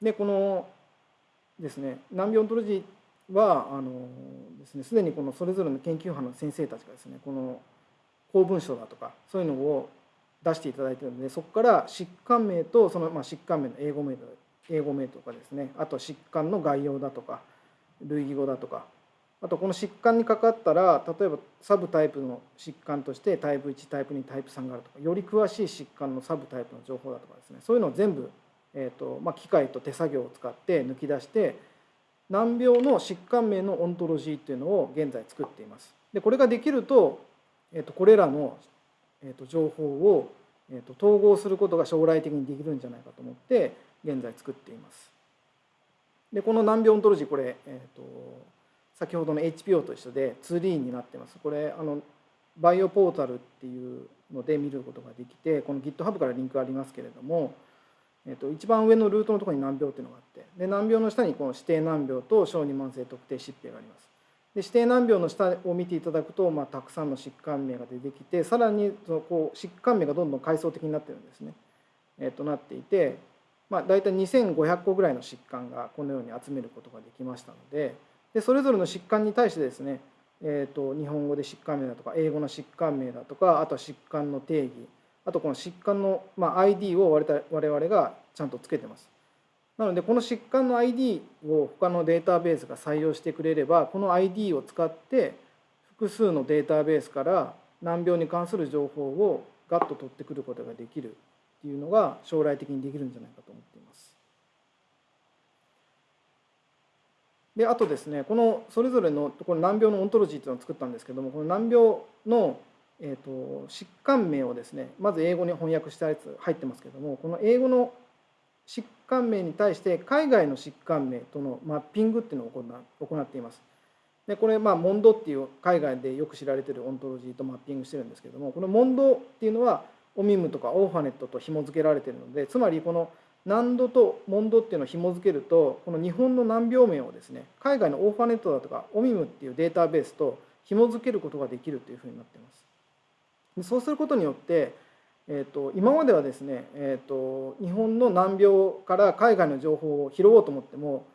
でこのですね難病オントロジーはあのですねすでにこのそれぞれの研究班の先生たちがですねこの公文書だとかそういうのを出していただいているのでそこから疾患名とそのまあ疾患名の英語名英語名とかですね。あと疾患の概要だとか類義語だとか。あとこの疾患にかかったら例えばサブタイプの疾患としてタイプ1タイプ2タイプ3があるとかより詳しい疾患のサブタイプの情報だとかですね。そういうのを全部、えーとまあ、機械と手作業を使って抜き出して難病の疾患名のオントロジーっていうのを現在作っています。でこれができると,、えー、とこれらの、えー、と情報を、えー、と統合することが将来的にできるんじゃないかと思って現在作っています。でこの難病オントロジーこれ、えー、と先ほどの HPO と一緒で 2D になってます。これあのバイオポータルっていうので見ることができてこの GitHub からリンクありますけれども、えー、と一番上のルートのところに難病っていうのがあってで難病の下にこの指定難病と小児慢性特定疾病があります。で指定難病の下を見ていただくと、まあ、たくさんの疾患名が出てきてさらにそのこう疾患名がどんどん階層的になってるんですね。えー、となっていて、まあ、大体2500個ぐらいの疾患がこのように集めることができましたので。でそれぞれの疾患に対してですね、えーと、日本語で疾患名だとか英語の疾患名だとかあとは疾患の定義あとこの疾患の、まあ、ID を我々がちゃんとつけてます。なのでこの疾患の ID を他のデータベースが採用してくれればこの ID を使って複数のデータベースから難病に関する情報をガッと取ってくることができるっていうのが将来的にできるんじゃないかと思っています。であとですねこのそれぞれのこの難病のオントロジーっていうのを作ったんですけどもこの難病の、えーと、疾患名をですねまず英語に翻訳したやつ入ってますけどもこの英語の疾患名に対して海外の疾患名とのマッピングっていうのを行っています。でこれまあ Mondo っていう海外でよく知られてるオントロジーとマッピングしてるんですけどもこの Mondo っていうのは OMIM とか Orphanet と紐付けられてるのでつまりこの NANDO と Mondo っていうのを紐付けるとこの日本の難病名をですね海外の Orphanet だとか OMIM っていうデータベースと紐付けることができるというふうになっています。そうすることによって、えーと、今まではですね、えーと、日本の難病から海外の情報を拾おうと思っても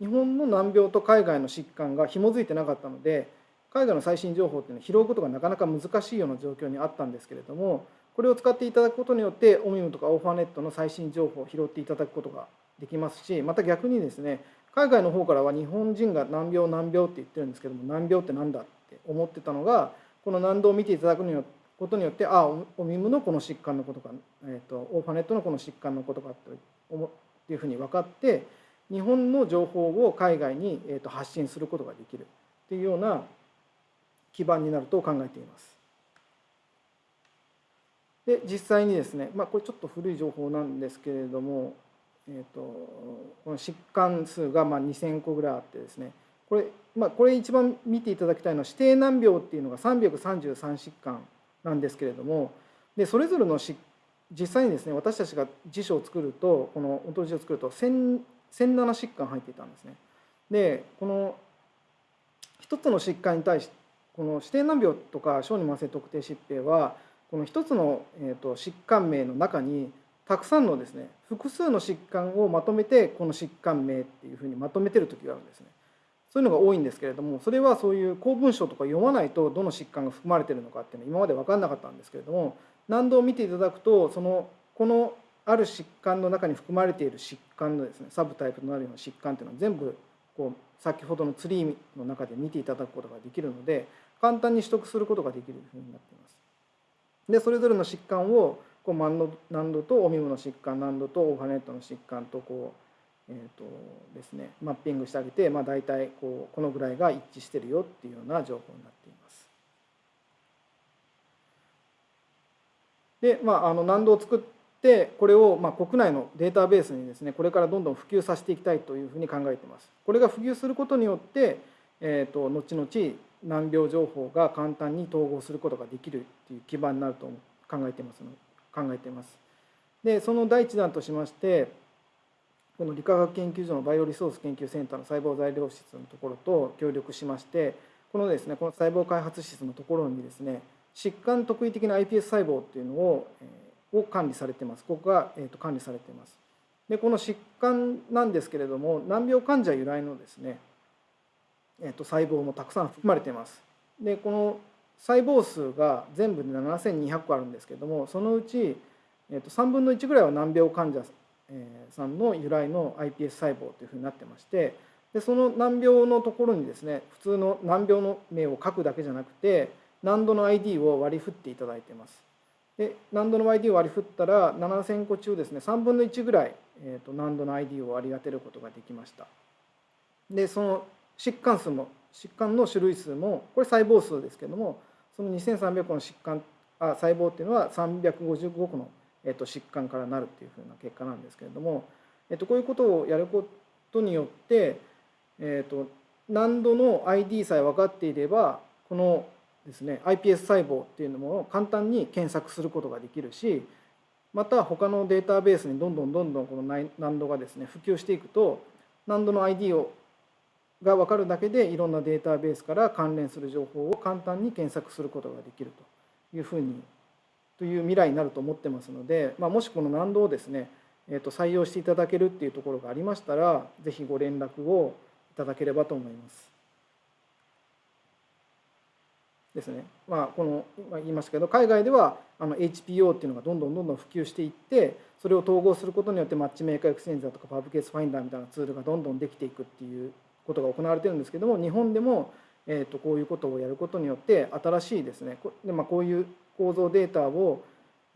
日本の難病と海外の疾患が紐づいてなかったので海外の最新情報っていうのを拾うことがなかなか難しいような状況にあったんですけれどもこれを使っていただくことによってオミムとかオファーネットの最新情報を拾っていただくことができますしまた逆にですね海外の方からは日本人が難病難病って言ってるんですけども難病って何だって思ってたのがこの難度を見ていただくことによってああオミムのこの疾患のことか、えーと、オーファネットのこの疾患のことかっていうふうに分かって日本の情報を海外に、えー、と発信することができるっていうような基盤になると考えています。で実際にですね、まあ、これちょっと古い情報なんですけれども、えーと、この疾患数がまあ2,000個ぐらいあってですねこれ,、まあ、これ一番見ていただきたいのは指定難病っていうのが333疾患なんですけれどもでそれぞれの実際にですね私たちが辞書を作るとこのオントロジーを作ると1007疾患入っていたんですね。でこの一つの疾患に対してこの指定難病とか小児慢性特定疾病はこの一つの、えーと、疾患名の中にたくさんのですね複数の疾患をまとめてこの疾患名っていうふうにまとめてる時があるんですね。そういうのが多いんですけれどもそれはそういう公文書とか読まないとどの疾患が含まれてるのかっていうのは今まで分かんなかったんですけれども何度見ていただくとそのこのある疾患の中に含まれている疾患のですねサブタイプとなるような疾患っていうのは全部こう先ほどのツリーの中で見ていただくことができるので簡単に取得することができるふうになっています。でそれぞれの疾患をこう難度とオミムの疾患難度とオーファネットの疾患とこう、えーとですね、マッピングしてあげて、まあ、大体こうこのぐらいが一致してるよっていうような情報になっています。で、まあ、あの難度を作ってこれをまあ国内のデータベースにですねこれからどんどん普及させていきたいというふうに考えています。これが普及することによって、えーと、後々難病情報が簡単に統合することができるっていう基盤になると考えてます考えています。でその第一弾としましてこの理化学研究所のバイオリソース研究センターの細胞材料室のところと協力しましてこのですねこの細胞開発室のところにですね疾患特異的な iPS 細胞っていうのを,、えー、を管理されてますここが、えー、と管理されていますでこの疾患なんですけれども難病患者由来のですね、えー、と細胞もたくさん含まれています。でこの細胞数が全部で7200個あるんですけれどもそのうち、えー、と3分の1ぐらいは難病患者さんの由来の iPS 細胞というふうになってましてでその難病のところにですね普通の難病の名を書くだけじゃなくて難度の ID を割り振っていただいています。で難度の ID を割り振ったら7000個中ですね3分の1ぐらい、えー、と難度の ID を割り当てることができましたでその疾患数も疾患の種類数もこれ細胞数ですけどもその2300個の疾患あ細胞っていうのは355個の、えー、と疾患からなるっていうふうな結果なんですけれども、えー、とこういうことをやることによって、えー、と難度の ID さえ分かっていればこのですね iPS 細胞っていうのも簡単に検索することができるしまた他のデータベースにどんどんどんどんこの難度がですね普及していくと難度の ID をが分かるだけでいろんなデータベースから関連する情報を簡単に検索することができるというふうにという未来になると思ってますので、まあ、もしこの難度をですね、えー、と採用していただけるっていうところがありましたら是非ご連絡をいただければと思います。ですね、まあ、この今言いましたけど海外ではあの HPO っていうのがどんどんどんどん普及していってそれを統合することによって Matchmaker Exchange とか PubCaseFinder みたいなツールがどんどんできていくっていうことが行われてるんですけども日本でも、えー、とこういうことをやることによって新しいですねで、まあ、こういう構造データを、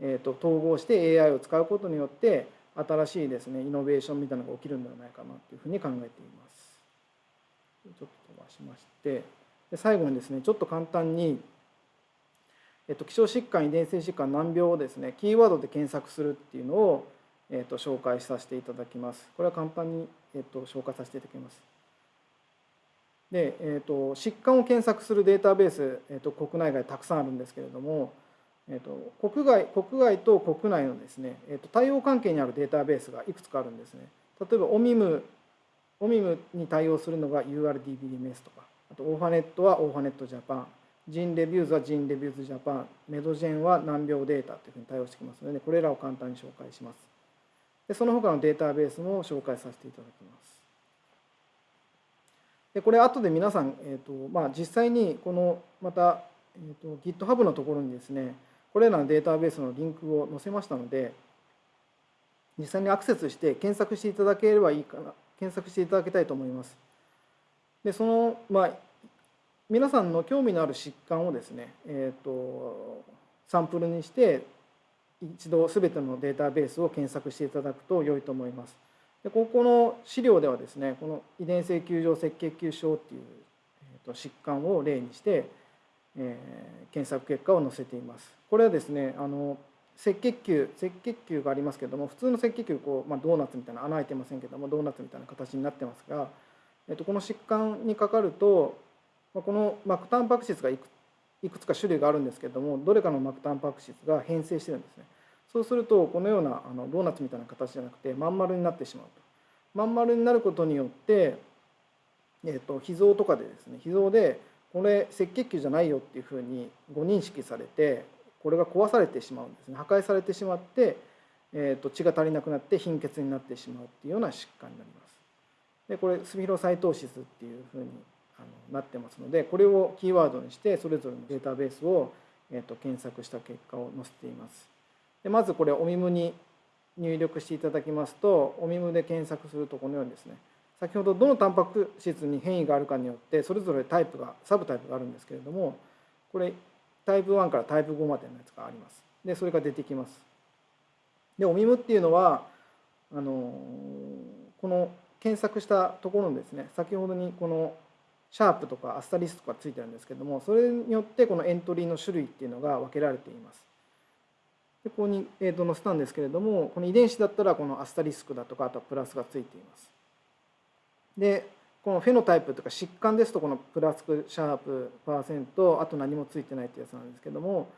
えー、と統合して AI を使うことによって新しいですねイノベーションみたいなのが起きるんではないかなというふうに考えています。ちょっと飛ばしまして。で最後にですねちょっと簡単に、えっと、希少疾患遺伝性疾患難病をですねキーワードで検索するっていうのを、えっと、紹介させていただきますこれは簡単に、えっと、紹介させていただきますで、えっと、疾患を検索するデータベース、えっと、国内外たくさんあるんですけれどもえっと、国外国外と国内のですね、えっと、対応関係にあるデータベースがいくつかあるんですね。例えばオミムオミムに対応するのが URDBMS とかあと Orphanet は Orphanet Japan GeneReviews は GeneReviews Japan MedGen は難病データというふうに対応してきますので、これらを簡単に紹介します。でその他のデータベースも紹介させていただきます。でこれ後で皆さん、えーとまあ、実際にこのまた、えーと、GitHub のところにですねこれらのデータベースのリンクを載せましたので実際にアクセスして検索していただければいいかな検索していただきたいと思いますでその、まあ、皆さんの興味のある疾患をですね、えーと、サンプルにして一度全てのデータベースを検索していただくと良いと思います。でここの資料ではですねこの遺伝性球状赤血球症っていう、えー、と疾患を例にして、えー、検索結果を載せています。これはですねあの赤血球赤血球がありますけども普通の赤血球こう、まあ、ドーナツみたいな穴開いてませんけどもドーナツみたいな形になってますがえっと、この疾患にかかるとまあこの膜タンパク質がいくいくつか種類があるんですけどもどれかの膜タンパク質が変性してるんですねそうするとこのようなあのドーナツみたいな形じゃなくてまん丸になってしまうとまん丸になることによって、えー、と脾臓とかでですね脾臓でこれ赤血球じゃないよっていうふうにご認識されてこれが壊されてしまうんですね破壊されてしまって、えー、と血が足りなくなって貧血になってしまうっていうような疾患になります。でこれスミロサイトーシスっていうふうにあのなってますのでこれをキーワードにしてそれぞれのデータベースを、えー、と検索した結果を載せています。でまずこれおみむに入力していただきますとおみむで検索するとこのようにですね先ほどどのタンパク質に変異があるかによってそれぞれタイプがサブタイプがあるんですけれどもこれタイプ1からタイプ5までのやつがあります。でそれが出てきます。でおみむっていうのはあのこの検索したところにですね先ほどにこのシャープとかアスタリスクとかついてるんですけどもそれによってこのエントリーの種類っていうのが分けられています。でここに、えー、と載せたんですけれどもこの遺伝子だったらこのアスタリスクだとかあとはプラスがついています。でこのフェノタイプとか疾患ですとこのプラスクシャープパーセントあと何もついてないってやつなんですけども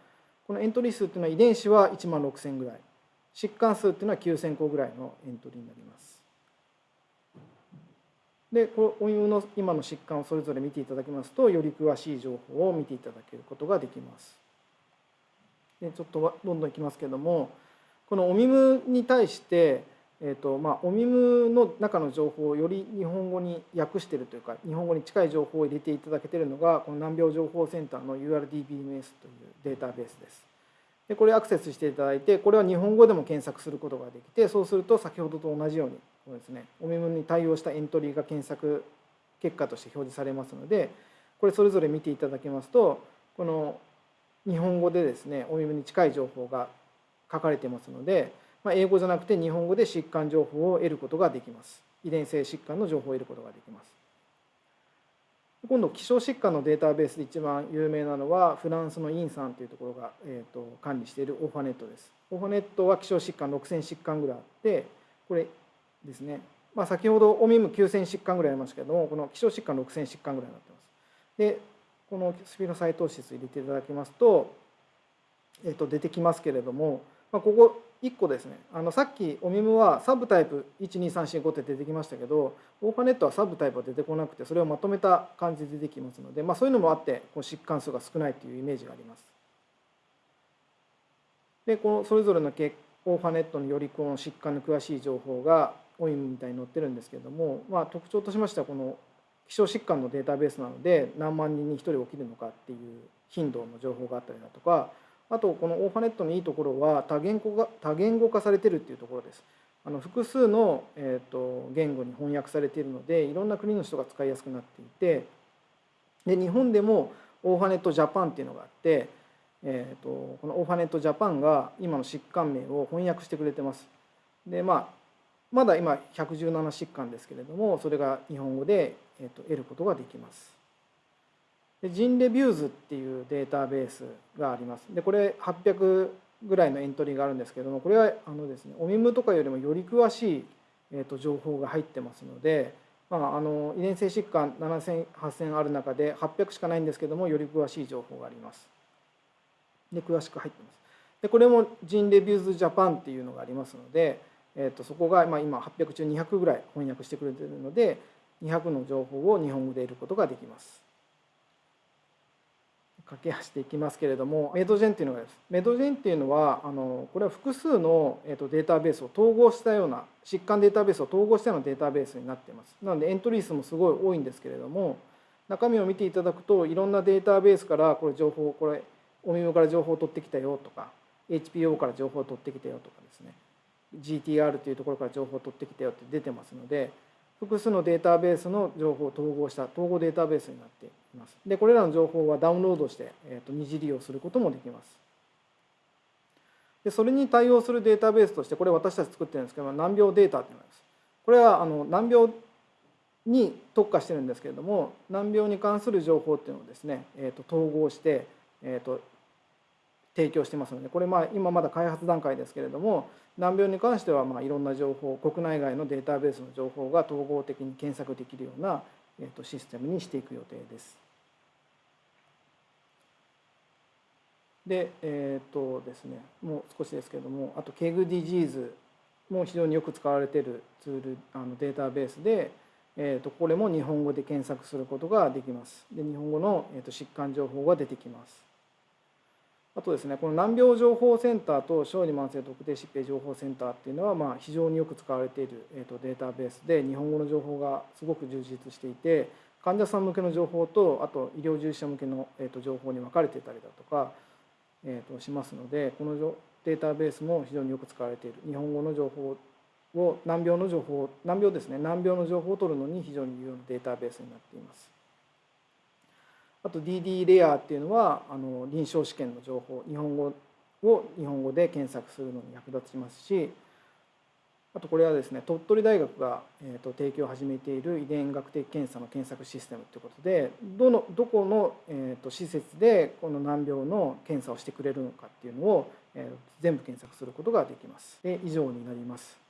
このエントリー数っていうのは遺伝子は1万6000ぐらい疾患数っていうのは9000個ぐらいのエントリーになります。でこのお湯の今の疾患をそれぞれ見ていただきますとより詳しい情報を見ていただけることができます。でちょっとどんどんいきますけどもこのおみむに対してえーとまあ、おみむの中の情報をより日本語に訳しているというか日本語に近い情報を入れていただけているのがこの難病情報センターの URDBMS というデータベースです。でこれアクセスしていただいてこれは日本語でも検索することができてそうすると先ほどと同じようにこうですねおみむに対応したエントリーが検索結果として表示されますのでこれそれぞれ見ていただきますとこの日本語でですねおみむに近い情報が書かれてますのでまあ、英語じゃなくて日本語で疾患情報を得ることができます。遺伝性疾患の情報を得ることができます。今度希少疾患のデータベースで一番有名なのはフランスのインさんというところが、えーと、管理しているオファネットです。オファネットは希少疾患6000疾患ぐらいあってこれですね、まあ、先ほどオミム9000疾患ぐらいありましたけどもこの希少疾患6000疾患ぐらいになってます。でこのスピード再投資入れていただきますと,、えー、と出てきますけれども、まあ、ここ1個ですねあのさっきおみむはサブタイプ12345って出てきましたけどオーファネットはサブタイプは出てこなくてそれをまとめた感じで出てきますので、まあ、そういうのもあってこう疾患数が少ないというイメージがあります。でこのそれぞれのオーファネットによりこの疾患の詳しい情報がオイムみたいに載ってるんですけれども、まあ、特徴としましてはこの希少疾患のデータベースなので何万人に1人起きるのかっていう頻度の情報があったりだとかあとこのオーファネットのいいところは多言語が多言語化されてるっていうところです。あの複数の、えーと、言語に翻訳されているのでいろんな国の人が使いやすくなっていてで日本でも Orphanet Japan っていうのがあって、えーと、この Orphanet Japan が今の疾患名を翻訳してくれてます。でまあまだ今117疾患ですけれどもそれが日本語で、えーと得ることができます。で GeneReviews っていうデータベースがあります。でこれ800ぐらいのエントリーがあるんですけどもこれはあのですねオミムとかよりもより詳しい、えー、と情報が入ってますので、まあ、あの遺伝性疾患7000、8000ある中で800しかないんですけどもより詳しい情報があります。で詳しく入ってます。でこれもジンレビューズジャパンっていうのがありますので、えー、とそこが、ま、今800中200ぐらい翻訳してくれてるので200の情報を日本語で得ることができます。駆け足でいきますけれどもメドジェンっていうのがです。メドジェンっていうのはあのこれは複数の、えー、とデータベースを統合したような疾患データベースを統合したようなデータベースになっています。なのでエントリー数もすごい多いんですけれども中身を見ていただくといろんなデータベースからこれ情報これお耳から情報を取ってきたよとか HPO から情報を取ってきたよとかですね。GTR というところから情報を取ってきたよって出てますので複数のデータベースの情報を統合した統合データベースになっています。でこれらの情報はダウンロードして、えー、と二次利用することもできます。でそれに対応するデータベースとしてこれ私たち作ってるんですけど難病データっていうのです。これはあの難病に特化してるんですけれども難病に関する情報っていうのをですね、えー、と統合して、えー、と提供してますのでこれまあ今まだ開発段階ですけれども難病に関してはまあいろんな情報国内外のデータベースの情報が統合的に検索できるようなシステムにしていく予定です。でえっ、とですねもう少しですけれどもあと KEGG DISEASE も非常によく使われているツールあのデータベースで、えー、とこれも日本語で検索することができます。で日本語の、えー、と疾患情報が出てきます。あとですねこの難病情報センターと小児慢性特定疾病情報センターっていうのはまあ非常によく使われているえー、とデータベースで日本語の情報がすごく充実していて患者さん向けの情報とあと医療従事者向けのえー、と情報に分かれていたりだとかとしますのでこのデータベースも非常によく使われている日本語の情報を難病の情報難病ですね難病の情報を取るのに非常に有用なデータベースになっています。あと DD レアっていうのはあの臨床試験の情報日本語を日本語で検索するのに役立ちますしあとこれはですね鳥取大学が、えー、と提供を始めている遺伝学的検査の検索システムということでどのどこの、えー、と施設でこの難病の検査をしてくれるのかっていうのを、えー、全部検索することができます。で以上になります。